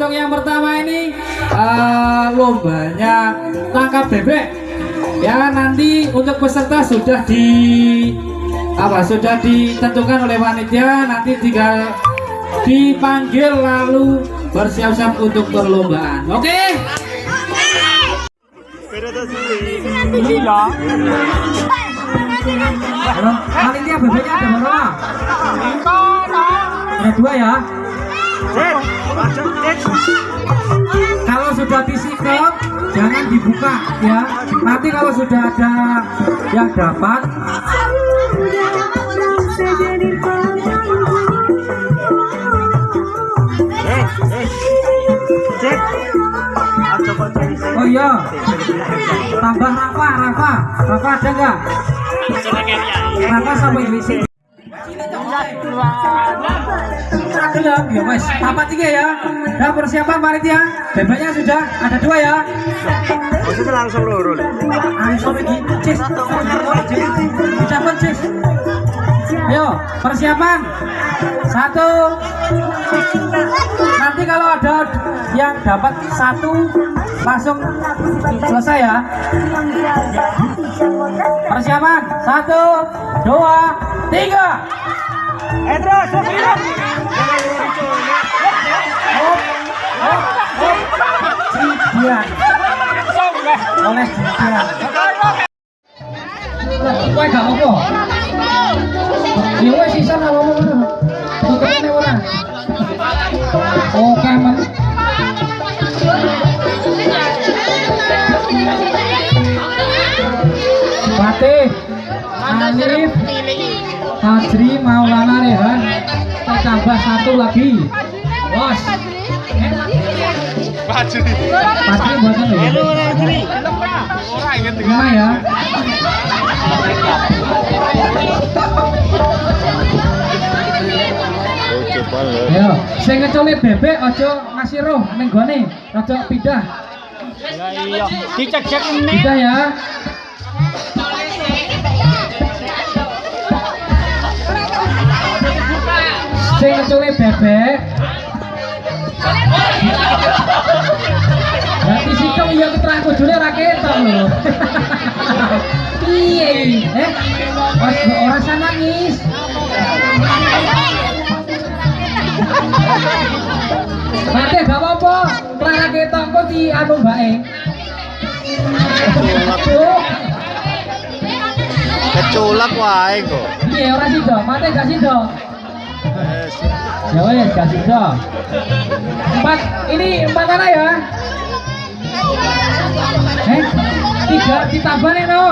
untuk yang pertama ini eh, lombanya tangkap bebek. Ya nanti untuk peserta sudah di apa sudah ditentukan oleh panitia nanti tinggal dipanggil lalu bersiap-siap untuk perlombaan. Oke? Panitia bebeknya ada berapa? Ada dua ya. Kalau sudah disikap, jangan dibuka ya. Nanti kalau sudah ada yang dapat, oh iya, tambah Rafa, Rafa, Rafa ada nggak? Rafa sampai di ya mas, apa tiga ya? Dan persiapan panitia, bebeknya sudah ada dua ya. Maksudnya langsung lho. Langsung lagi, cis, ucapan cis. Ayo, persiapan. Satu. Nanti kalau ada yang dapat satu, langsung selesai ya. Persiapan. Satu, dua, tiga. Cibian. Oleh cibian. Lah, kowe gak apa? Ya wes sisa nang ngomong ngono. Tutupane ora. Oke, men. Fatih, Alif, Fajri, Maulana Rehan, kita tambah satu lagi. Bos. Fajri. Fajri buatan Fajri. Lima ya. Ayo, sing ngeculi bebek aja ngasih roh ning gone, rada pindah. iya. Dicek-cek ini. Pindah ya. Sing ngeculi bebek. Berarti sikem ya keterangan kudune ra ketok lho. Piye? Eh, ora ora usah nangis. Mate gak apa-apa, keterangan ketok kok di anu mbake. Tuh, Keculak wae kok. Piye ora sida? Mate gak sida? Ya wes gak sida. Empat, ini empat mana ya? Eh, tiga ditambah nih no.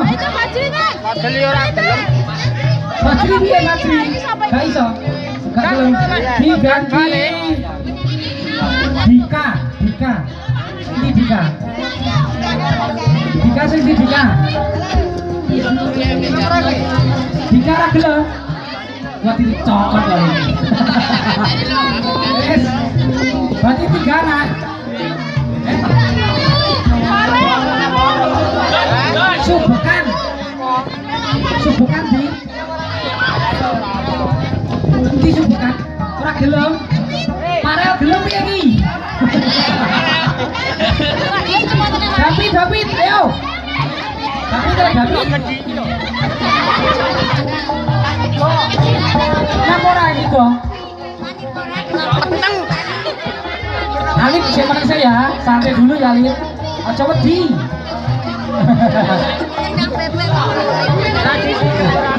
Padahal ora gelem. Majri piye Majri? Gak iso. Gak gelem. Diganti. Dika, Dika. Ini Dika. Dika sing di Dika. Dika ra gelem. Wah dicokot kali. Wes. Berarti tiga anak. Subukan. Subukan di. Di subukan. Ora gelem. Parel gelem piye iki? David, David, ayo. David, David. Alif bisa menang saya ya, santai dulu ya Alif. Oh, coba di.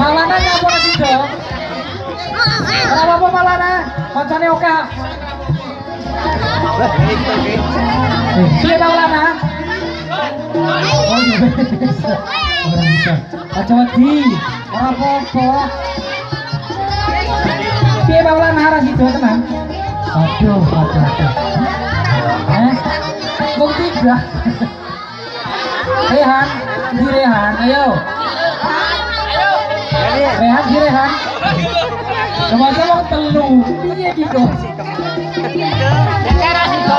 Malana ya apa lagi dong? Apa apa Malana? Macamnya Oka? Siapa Malana? Aja wedi. Ora Apa apa? Piye Maulana ora sido tenan? Aduh, aduh, aduh. Eh, kok tiga? Rehan, di Rehan, ayo. Rehan, di Rehan. Sama-sama telu. Piye iki kok? Iya. Lagi ada juga.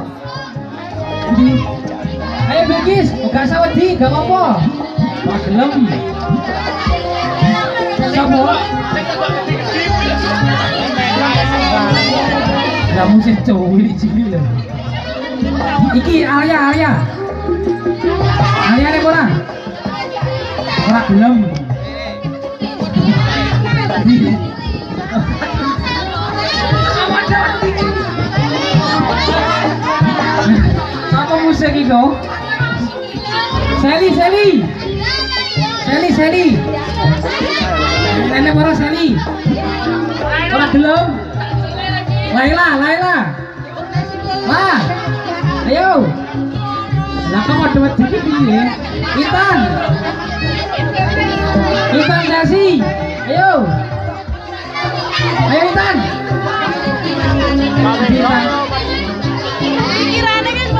Ayo Bilkis, gak usah wedi, gak apa-apa. Wah, gelem. Sopo? Lah musim cowok ini lho. Iki Alia, Alia. Alia nih ora? Ora gelem. Iku? Seli, Seli. Seli, Seli. Nenek. Ora gelem. Laila, Laila. Lah. Ayo. Lah kamu ada dikit piye? Intan. Intan Dasi. Ayo. Ayo Intan. Intan.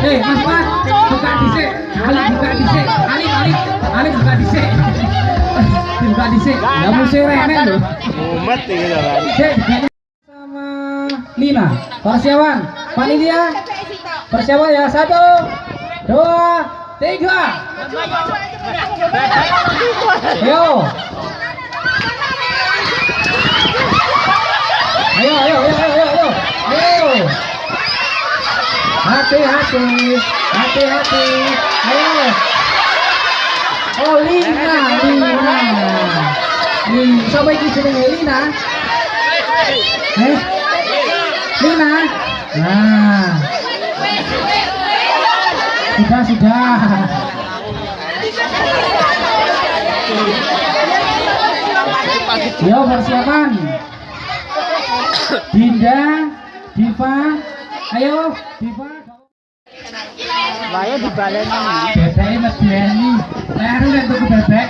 Eh, Mas Mas, buka dhisik. Ali buka dhisik. Ali, Ali, Ali buka dhisik. Buka dhisik. Lah mesti rene lho. Mumet iki. Cek, sama Lina. Persiapan. Panitia. Persiapan ya. Satu, dua, tiga. Ayo. Ayo, ayo, ayo, ayo, ayo. Ayo. Hati-hati, hati-hati. Ayo. Oh, Lina, Lina. Lina, siapa iki jenenge Lina? Eh? Lina? Nah. Sudah, sudah. Yo persiapan. Dinda, Diva, ayo Diva. Lah ya dibaleni. Bebeknya medeni. Leher udah tuku bebek.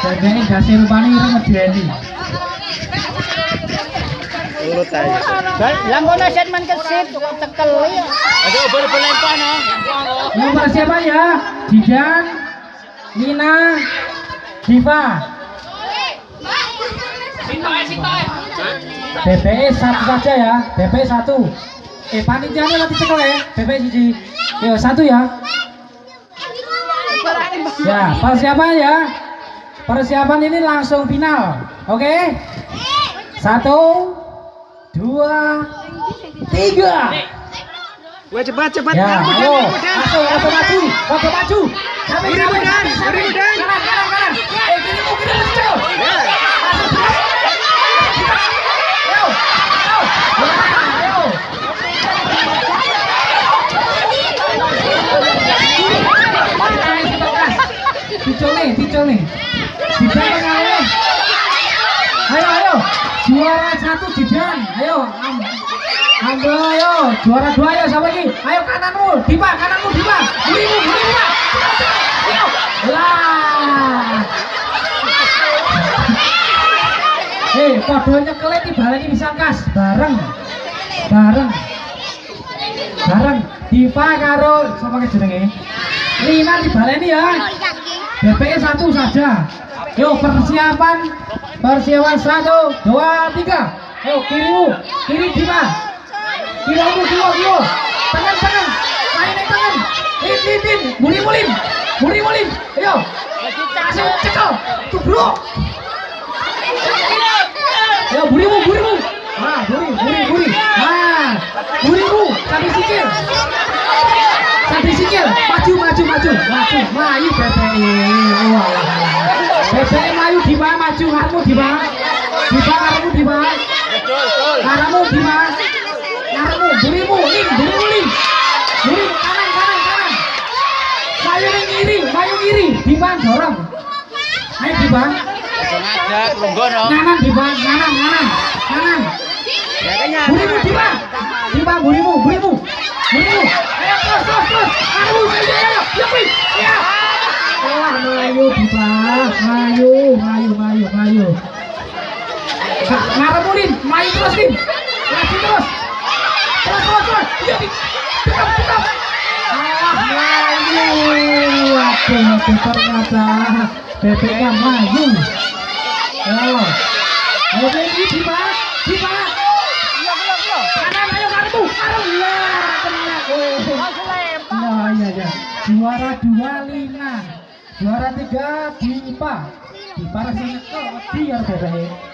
Bebeknya kasih rupanya itu medeni. Urut aja. Lah ngono set man kesit kok tekel ya. Aduh ber-berlempah no. Yang persiapan ya, Didan, Nina, Diva. BPE satu saja ya, BPE satu. Eh panitianya nanti cekel ya, BPE siji. Yo satu ya. Ya persiapan ya. Persiapan ini langsung final, oke? Satu, dua, tiga. Wah cepat cepat. Ya, ayo, masuk, waktu maju, waktu maju. Sampai, sampai, sampai. Kanan, kanan, kanan. Eh, kiri mu, kiri mu, cel. Masuk, terus. Ayo, ayo. Ya, ayo. Tarik ke bekas. Dicol nih, nih. Dijan ayo. Ayo. Juara satu Jidan. Ayo, am. Ambil ayo, juara dua ayo siapa lagi? Ayo kananmu, Dipa, kananmu Dipa. Burimu, burimu Pak. Ayo. Lah. Hei, podo nyekele dibaleni bisa kas bareng. Bareng. Bareng. Diva karo sapa ke jenenge? Lina dibaleni ya. BPE satu saja. Yuk persiapan. Persiapan satu, dua, tiga. Ayo kirimu, kiri Diva. Kilo mu, kilo, kilo. Tangan, tangan. Main naik tangan. Lin, lin, lin. Muri, mulim. Muri, mulim. Ayo. Kasih cekel. Tubruk. Ayo, burimu, burimu. Nah, buri, buri, buri. Nah, burimu. Sampai sikil. Sampai sikil. Maju, maju, maju. Maju. Maju, BPI. Wah, BPI maju di mana? Maju, kamu di mana? Di mana kamu di betul. Karamu di mana? Karamu, burimu, lim, burimu, lim. Buri, kanan, kanan, kanan. Ning kiri, mayu kiri. Di mana dorong? Ayo di mana? Ngajak lungguh. Kanan di mana? Kanan, kanan, kanan. Burimu, di mana? Di mana burimu, burimu. Ayo terus. Karamu, ayo, ayo, ayo. Mayu ngarep ulin Mayu terus Dim lagi terus terus terus terus iya up. alah Mayu waduh waduh ternyata bebeknya Mayu Yo. Ayo Baby Dimas Dimas Iya, belum, belum. kanan ayo kartu kartu ya oh. Langsung lempar. Ya. Juara dua Lina. Juara tiga Dipa. Dipa rasanya wedi ya bebek.